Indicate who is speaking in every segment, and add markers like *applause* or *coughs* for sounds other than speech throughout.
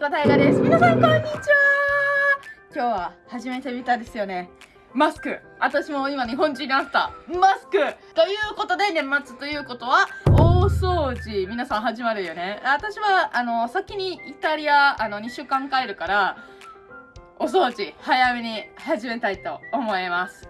Speaker 1: 子大河です。皆さんこんにちは。今日は初めて見たですよね。マスク。私も今日本人になった。マスク。ということで年末ということは大掃除。皆さん始まるよね。私はあの先にイタリアあの2週間帰るからお掃除早めに始めたいと思います。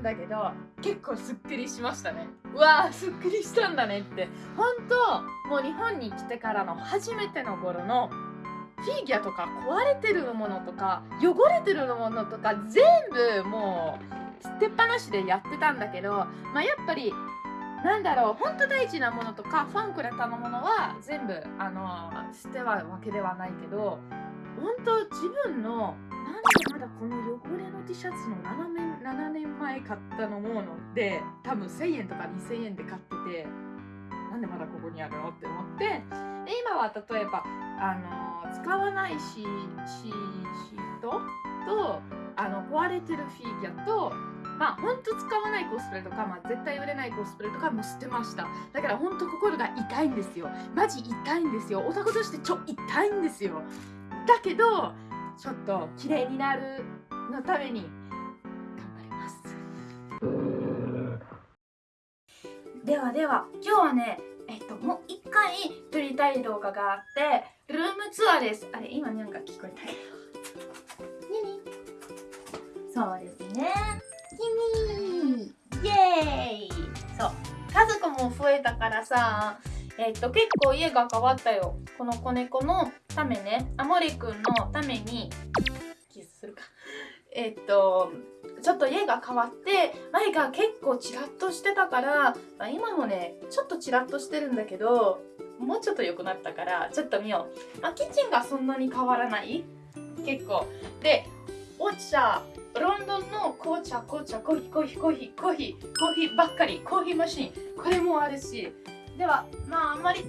Speaker 1: 半分旬だけど結構すっきりしましたね。うわーすっきりしたんだねって。本当もう日本に来てからの初めての頃のフィギュアとか壊れてるものとか汚れてるものとか全部もう捨てっぱなしでやってたんだけどまあやっぱりなんだろう本当大事なものとかファンくれたのものは全部あの捨てはわけではないけど本当自分のまだこの汚れの T シャツの7年 ,7 年前買ったのもので多分1000円とか2000円で買っててなんでまだここにあるのって思って。で今は例えばあの使わないシシシートとあの壊れてるフィギュアとまあ本当使わないコスプレとか、まあ、絶対売れないコスプレとかも捨てました。だから本当心が痛いんですよ。マジ痛いんですよ。オタクとしてちょ痛いんですよ。だけどちょっと綺麗になるのために頑張ります。ではでは今日はねえっともう一回撮りたい動画があってルームツアーです。あれ今なんか聞こえたけど。ミミ。そうですね。君イエーイ。そう。家族も増えたからさえっと結構家が変わったよ。この子猫のためね。アモリくんのためにキスするか。えっとちょっと家が変わって前が結構チラッとしてたから、まあ、今もねちょっとチラッとしてるんだけどもうちょっと良くなったからちょっと見よう、まあ、キッチンがそんなに変わらない？結構。でお茶。ロンドンの紅茶紅茶コーヒーコーヒーコーヒーコーヒーコーヒーばっかり。コーヒーマシン。これもあるしではまああんまり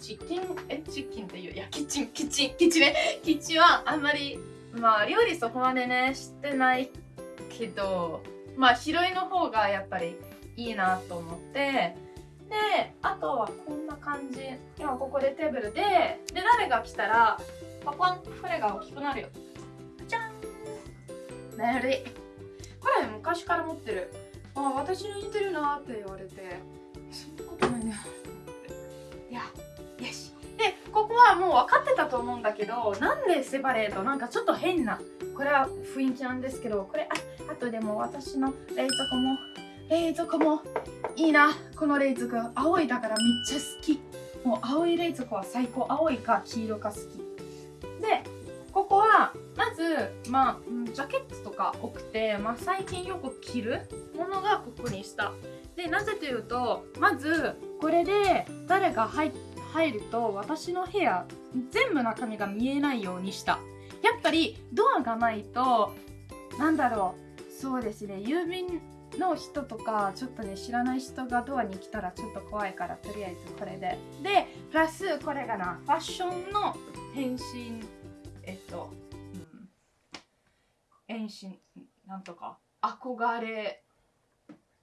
Speaker 1: チキンえチキンっていういやキッチンキッチンキッチンね。キッチンはあんまりまあ料理そこまでねしてないけどまあ広いの方がやっぱりいいなと思って。であとはこんな感じ。今ここでテーブルでで誰が来たらパパンこれが大きくなるよ。じゃん。メリこれ昔から持ってる。あ私に似てるなって言われて。そんなことないね。いやよし。でここはもう分かってたと思うんだけどなんでセパレート？なんかちょっと変なこれは雰囲気なんですけどこれああとでも私の冷蔵庫も冷蔵庫もいいな。この冷蔵庫青いだからめっちゃ好き。もう青い冷蔵庫は最高。青いか黄色か好き。でここはまずまあジャケットとか多くて、まあ、最近よく着るものがここにした。でなぜというとまずこれで誰が入ると私の部屋全部中身が見えないようにした。やっぱりドアがないとなんだろうそうですね郵便の人とかちょっとね知らない人がドアに来たらちょっと怖いからとりあえずこれで。でプラスこれがなファッションの変身えっと、うん、変身なんとか憧れ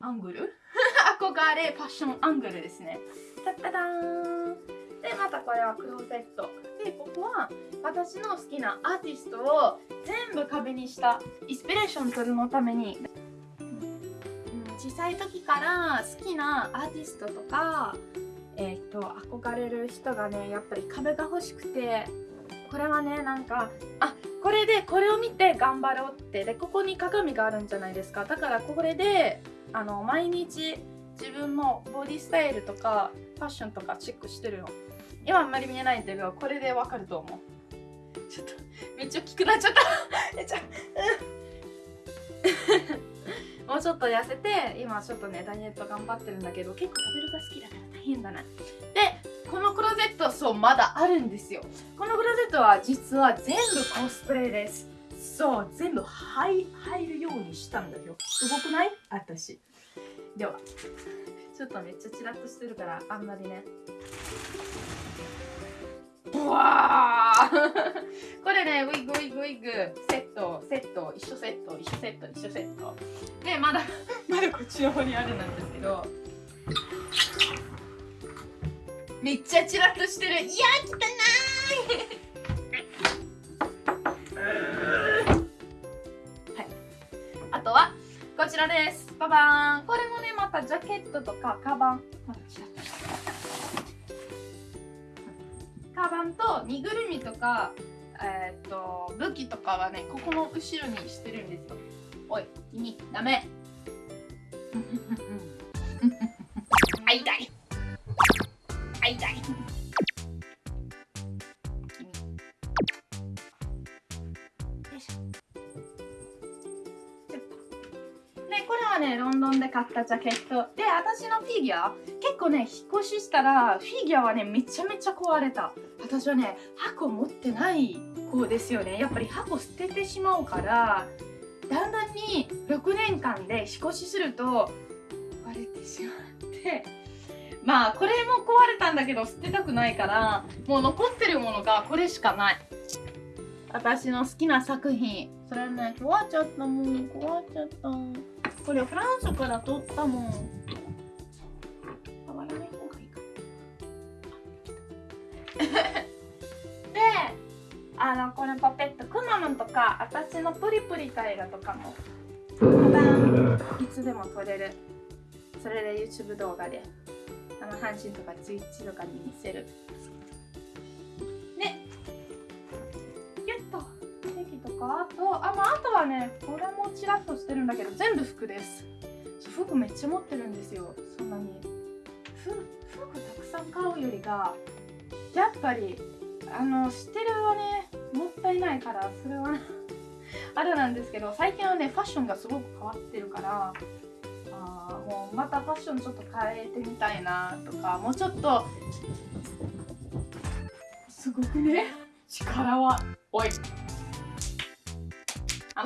Speaker 1: アングル？*laughs* 憧れファッションアングルですね。タッタダーン。でまたこれはクローゼット。でここは私の好きなアーティストを全部壁にしたインスピレーション取るのために、うん、小さい時から好きなアーティストとかえっ、と憧れる人がねやっぱり壁が欲しくてこれはねなんかあこれでこれを見て頑張ろうって。でここに鏡があるんじゃないですか。だからこれであの毎日自分のボディスタイルとかファッションとかチェックしてるの。今あんまり見えないんだけどこれでわかると思う。ちょっとめっちゃ大きくなっちゃった。*laughs* ち、*laughs* もうちょっと痩せて今ちょっとねダイエット頑張ってるんだけど結構食べるが好きだから大変だな。でこのクローゼットそうまだあるんですよ。このクローゼットは実は全部コスプレです。そう全部入入るようにしたんだよすごくない？私。ではちょっとめっちゃチラッとしてるからあんまりね。うわ *laughs* これねウィッグウィッグウィッグ。セットセット一緒セット一緒セット一緒セット。でまだ *laughs* まだこっちの方にあるんですけど。めっちゃチラッとしてる。いや汚い！らです。ババーン。これもねまたジャケットとかカバン。カバンと身ぐるみとかえー、っと武器とかはねここの後ろにしてるんですよ。おい君ダメ。ったジャケットで私のフィギュア。結構ね引っ越ししたらフィギュアはねめちゃめちゃ壊れた。私はね箱持ってない子ですよね。やっぱり箱捨ててしまうからだんだんに6年間で引っ越しすると壊れてしまって。まあこれも壊れたんだけど捨てたくないからもう残ってるものがこれしかない。私の好きな作品。それはね壊っちゃったもん壊っちゃった。これフランスから撮ったもん。触らない方がいいか。*laughs* であのこれパペットくまモンとか私のプリプリタイガとかもいつでも撮れる。それで YouTube 動画であの阪神とか Twitch とかに見せる。かあとあ,、まあ、あとはねこれもチラッとしてるんだけど全部服です。服めっちゃ持ってるんですよ。そんなに。服たくさん買うよりがやっぱりあの知ってるはねもったいないからそれは *laughs* あれなんですけど最近はねファッションがすごく変わってるからあもうまたファッションちょっと変えてみたいなとかもうちょっとすごくね力はおい。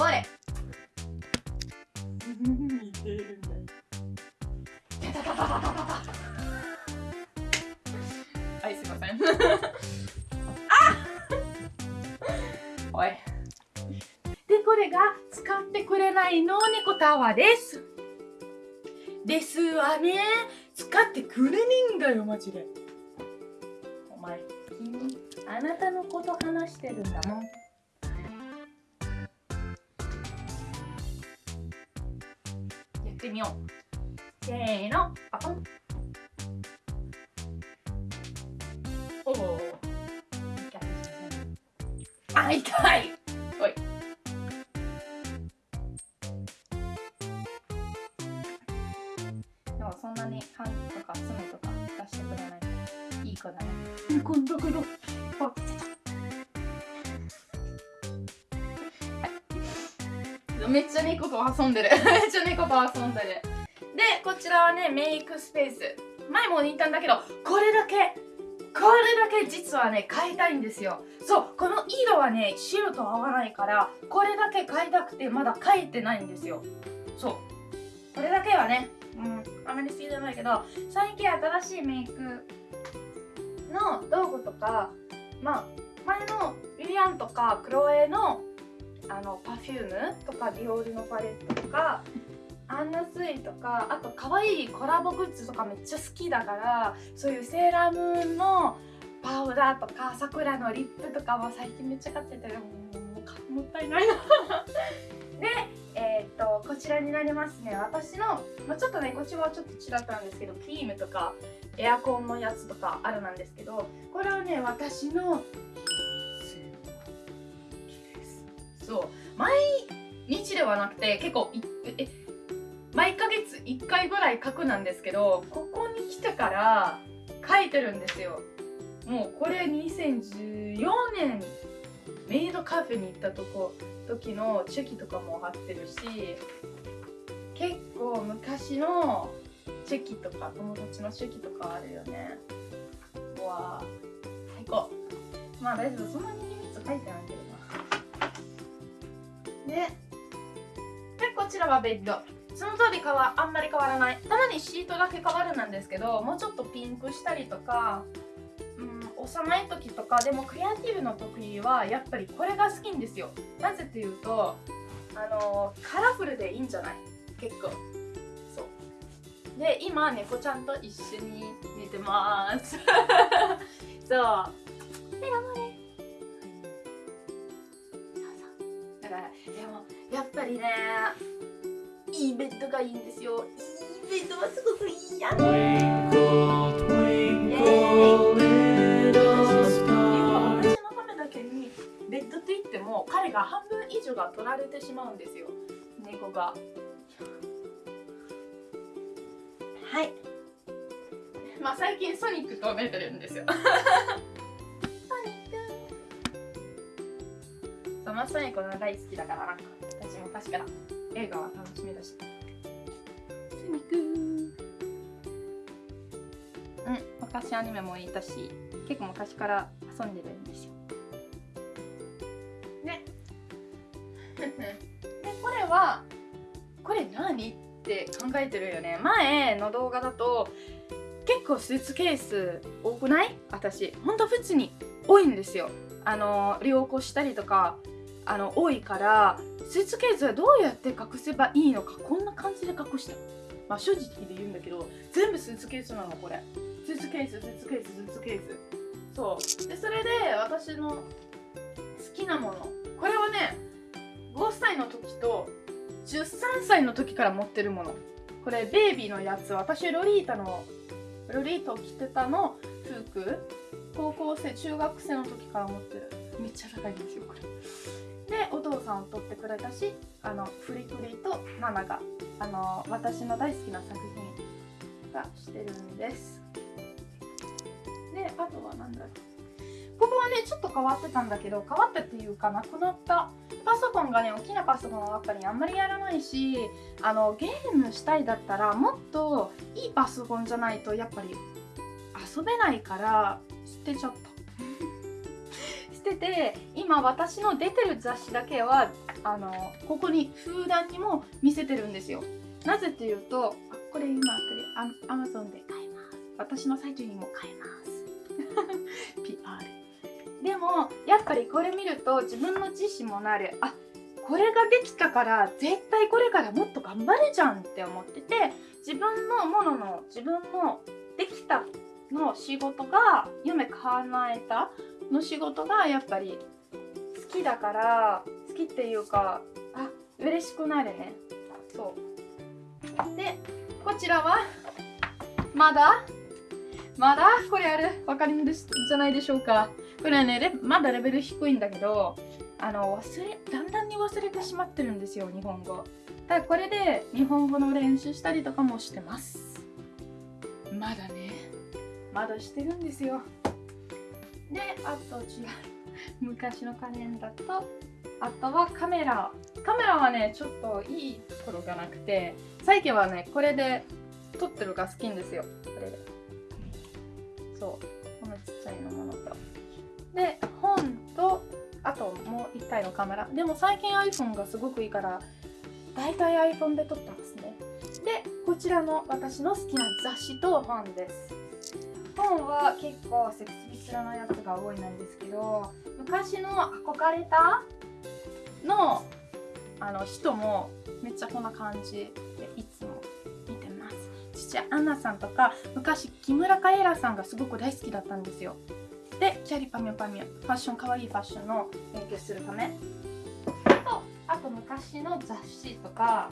Speaker 1: れ。似てるんだはいすいません。*laughs* おい。でこれが使ってくれないノーネコタワーです。ですわね。使ってくれねえんだよマジで。お前君あなたのこと話してるんだもんってみよう。せーの。パポン。おおあ痛い。おい。でもそんなに缶とかスムとか出してくれないからいい子だね。こんだけどめっちゃ猫と遊んでる。*laughs* めっちゃ猫と遊んでる。でこちらはねメイクスペース。前も言ったんだけどこれだけこれだけ実はね変えたいんですよ。そうこの色はね白と合わないからこれだけ変えたくてまだ変えてないんですよ。そう。これだけはねうんあまり好きじゃないけど最近新しいメイクの道具とかまあ前のウィリアンとかクロエのあのパフュームとかディオールのパレットとかアンナスイとかあと可愛いコラボグッズとかめっちゃ好きだからそういうセーラームーンのパウダーとかさくらのリップとかも最近めっちゃ買っててもうもったいないな。*laughs* でえー、っとこちらになりますね。私の、まあ、ちょっとねこっちはちょっと違ったんですけどクリームとかエアコンのやつとかあるなんですけどこれはね私のそう。毎日ではなくて結構いえ毎ヶ月1回ぐらい書くなんですけどここに来てから書いてるんですよ。もうこれ2014年メイドカフェに行ったとこ時のチェキとかも貼ってるし結構昔のチェキとか友達のチェキとかあるよね。うわ最高。まあ大丈夫そんなに秘密書いてないけどな。ででこちらはベッド。その通りかはあんまり変わらない。たまにシートだけ変わるなんですけどもうちょっとピンクしたりとかうん幼い時とかでもクリエイティブの時はやっぱりこれが好きんですよ。なぜっていうとあのカラフルでいいんじゃない？結構。そう。で今猫ちゃんと一緒に寝てます。*laughs* そう。でもやっぱりねいいベッドがいいんですよいいベッドはすごくいいやん
Speaker 2: Twinkle, twinkle, little
Speaker 1: 私
Speaker 2: star.
Speaker 1: のためだけにベッドと言っても彼が半分以上が取られてしまうんですよ猫がはいまあ最近ソニックと寝てるんですよ大好きだからなんか私昔から映画は楽しみだしソニックうん昔アニメもいたし結構昔から遊んでるんですよねでこれはこれ何って考えてるよね前の動画だと結構スーツケース多くない私ほんと普通に多いんですよ。あの旅行したりとかあの多いからスーツケースはどうやって隠せばいいのかこんな感じで隠した。まあ正直で言うんだけど全部スーツケースなのこれ。スーツケーススーツケーススーツケース。そう。でそれで私の好きなもの。これはね5歳の時と13歳の時から持ってるもの。これベイビーのやつ。私ロリータのロリータを着てたの服高校生中学生の時から持ってる。めっちゃ高いんですよこれ。でお父さんを撮ってくれたしあのフリフリとナナがあの私の大好きな作品がしてるんです。であとは何だろう。ここはねちょっと変わってたんだけど変わったっていうかなくなったパソコンがね大きなパソコンの中にあんまりやらないしあのゲームしたいだったらもっといいパソコンじゃないとやっぱり遊べないから捨てちゃった。捨てて今私の出てる雑誌だけはあのここに封談にも見せてるんですよ。なぜっていうとあこれ今アマゾンで買えます。私のサイトにも買えます。*laughs* PR でもやっぱりこれ見ると自分の自信もなる。あこれができたから絶対これからもっと頑張れじゃんって思ってて自分のものの自分のできたの仕事が夢叶えたの仕事がやっぱり好きだから好きっていうかあ嬉しくなるねそう。でこちらはまだまだこれあるわかるんですじゃないでしょうか。これはねまだレベル低いんだけどあの忘れだんだんに忘れてしまってるんですよ日本語。だからこれで日本語の練習したりとかもしてます。まだね。まだしてるんですよ。であと違う *laughs* 昔のカレンダーとあとはカメラ。カメラはねちょっといいところがなくて最近はねこれで撮ってるが好きんですよ。これで。そう。このちっちゃいのものと。で本とあともう1体のカメラ。でも最近 iPhone がすごくいいから大体 iPhone で撮ってますね。でこちらの私の好きな雑誌と本です。本は結構セクシースラなやつが多いなんですけど昔の憧れたのあの人もめっちゃこんな感じでいつも見てます。父アンナさんとか昔木村カエラさんがすごく大好きだったんですよ。でキャリパミュパミュファッションかわいいファッションの勉強するため。とあと昔の雑誌とか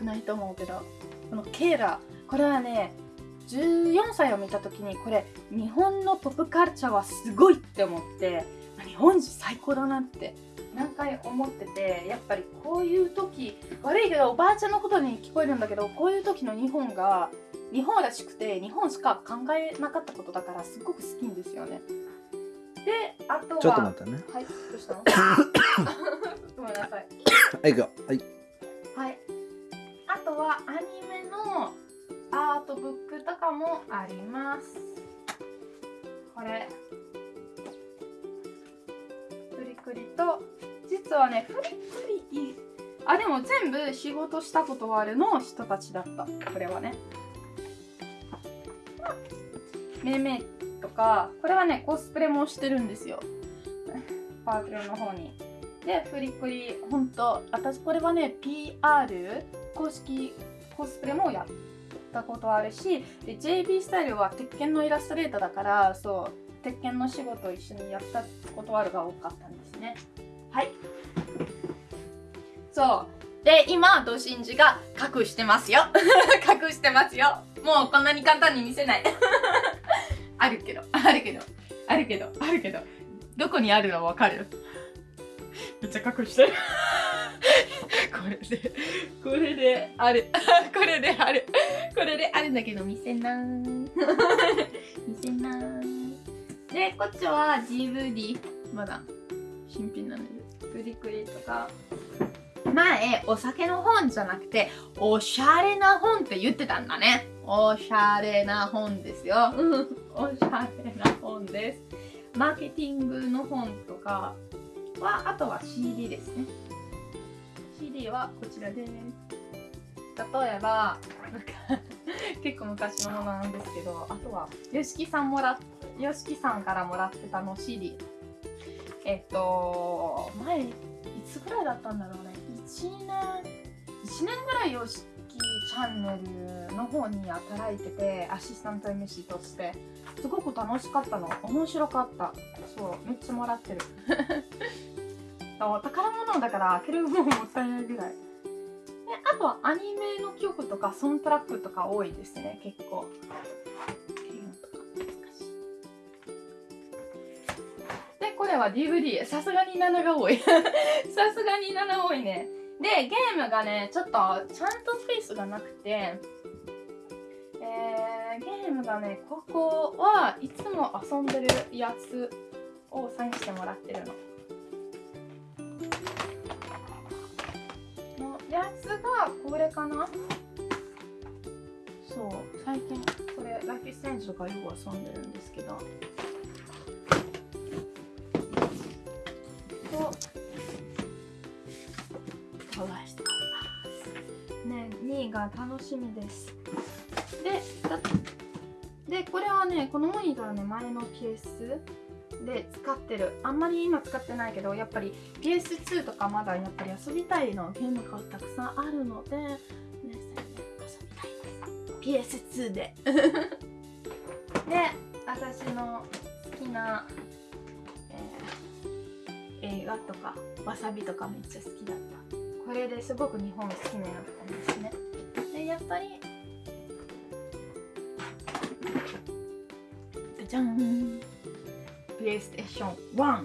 Speaker 1: 少ないと思うけどこのケーラこれはね14歳を見た時にこれ日本のポップカルチャーはすごいって思って日本人最高だなって何回思っててやっぱりこういう時悪いけどおばあちゃんのことに聞こえるんだけどこういう時の日本が日本らしくて日本しか考えなかったことだからすごく好きんですよねであとは
Speaker 3: ちょっと待ってね。
Speaker 1: はいどうしたの？*coughs* *coughs* ごめんなさい *coughs*
Speaker 3: はい、行くよ。はい。
Speaker 1: は。アニメのアートブックとかもあります。これ。フリクリと実はねフリクリあでも全部仕事したことはあるの人たちだった。これはね。めいめいとかこれはねコスプレもしてるんですよ。*laughs* パークルの方に。でフリクリほんと私これはね PR 公式コスプレもやったことあるしで JB スタイルは鉄拳のイラストレーターだからそう鉄拳の仕事を一緒にやったことあるが多かったんですね。はい。そう。で今ドシンジが隠してますよ。*laughs* 隠してますよ。もうこんなに簡単に見せない。*laughs* あるけどあるけどあるけどあるけど。どこにあるのわかる？めっちゃ隠してる。*laughs* これでこれである。*laughs* これである。これであるんだけど見せない。*laughs* 見せない。でこっちは DVD まだ新品なんですクリクリとか。前お酒の本じゃなくておしゃれな本って言ってたんだね。おしゃれな本ですよ。うん。おしゃれな本です。マーケティングの本とかはあとは CD ですねはこちらです。例えば *laughs* 結構昔のものなんですけどあとは YOSHIKI さんもら y o s さんからもらってたの CD えっと前いつぐらいだったんだろうね。1年1年ぐらい YOSHIKI チャンネルの方に働いててアシスタント MC として。すごく楽しかったの。面白かった。そうめっちゃもらってる。*laughs* 宝物だから開けるのももったいないぐらい。であとはアニメの曲とかソントラックとか多いですね結構。でこれは DVD さすがに7が多い。さすがに7 *laughs* 多いね。でゲームがねちょっとちゃんとスペースがなくて。えー、ゲームがねここはいつも遊んでるやつをサインしてもらってるの。やつがこれかな？そう最近。これラッキーセンジとかよく遊んでるんですけど。と探してますね2位が楽しみです。でだでこれはねこのモニターはね前のケースで使ってる。あんまり今使ってないけどやっぱり PS2 とかまだやっぱり遊びたいのゲームがたくさんあるので皆さんね遊びたいです。PS2 で。で私の好きな、えー映画とかわさびとかめっちゃ好きだった。これですごく日本好きになったんですね。でやっぱりじゃん PlayStation 1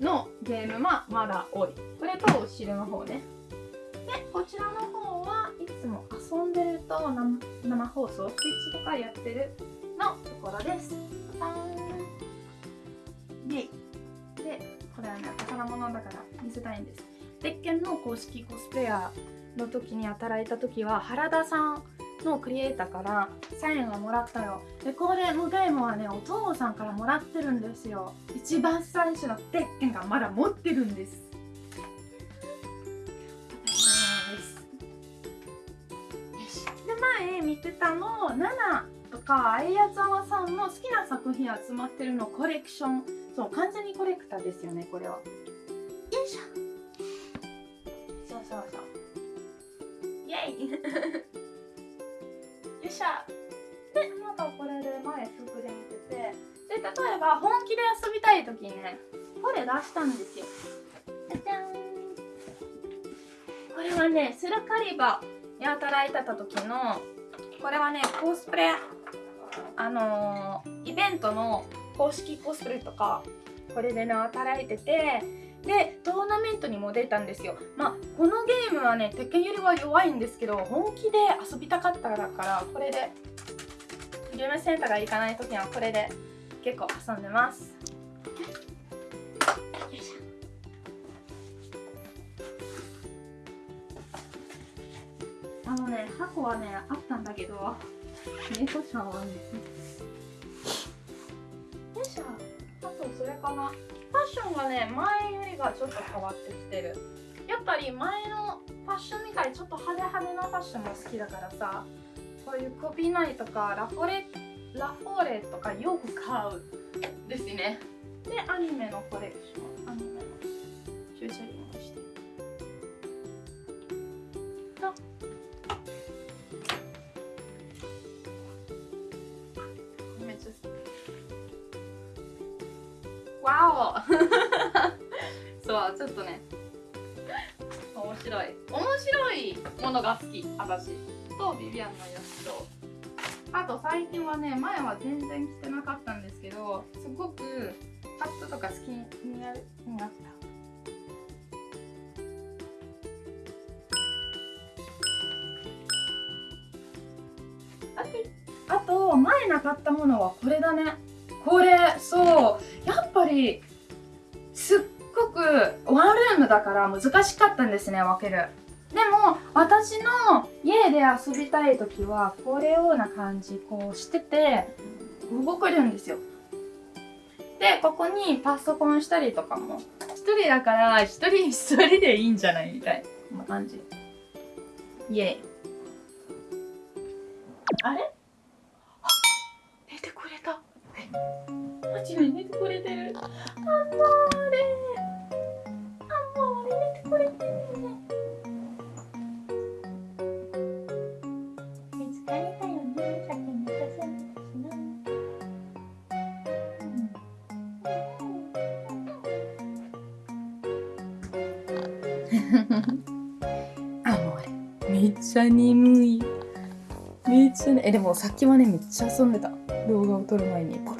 Speaker 1: のゲームはまだ多い。これと後ろの方ね。でこちらの方はいつも遊んでると生生放送 Twitch とかやってるのところです。パターンイイ。でこれはね宝物だから見せたいんです。鉄拳の公式コスプレイヤーの時に働いた時は原田さんのクリエイターからサインをもらったよでこれのゲームはねお父さんからもらってるんですよ。一番最初の鉄拳がまだ持ってるんです。で前見てたの7とかあやざわさんの好きな作品集まってるのコレクション。そう完全にコレクターですよねこれは。よいしょ。そうそうそう。イェイよいしょでまたこれで前服で見てて。で例えば本気で遊びたい時にねこれ出したんですよ。じゃん。これはねスルカリバに働いてた時のこれはねコスプレあのー、イベントの公式コスプレとかこれでね働いてて。でトーナメントにも出たんですよ。まあこのゲームはね鉄拳よりは弱いんですけど本気で遊びたかったからこれでゲームセンターが行かない時はこれで結構遊んでます。あのね箱はねあったんだけど猫ちゃんはねよいしょ。あとそれかなションがね前よりがちょっと変わってきてる。やっぱり前のファッションみたいにちょっと派手派手なファッションも好きだからさこういうコピーナイとかラフォレラフォーレとかよく買う。ですね。でアニメのコレクション。アニメのフューチャリングして *laughs* そう。ちょっとね。面白い。面白いものが好き私。とビビアンのやつとあと最近はね前は全然着てなかったんですけどすごくハットとか好きになるになった。あと前なかったものはこれだね。これそうやっぱりすっごくワンルームだから難しかったんですね分ける。でも私の家で遊びたい時はこれような感じこうしてて動けるんですよ。でここにパソコンしたりとかも一人だから一人一人でいいんじゃないみたいなこんな感じ。イエイ。あれあ寝てくれたえマジで寝てくれてる。アモーレアモーレ寝てくれてるね疲れたよねさっきめっちゃ寒かったしなあもうあれめっちゃ眠い。めっちゃねえでもさっきはねめっちゃ遊んでた。動画を撮る前に。パ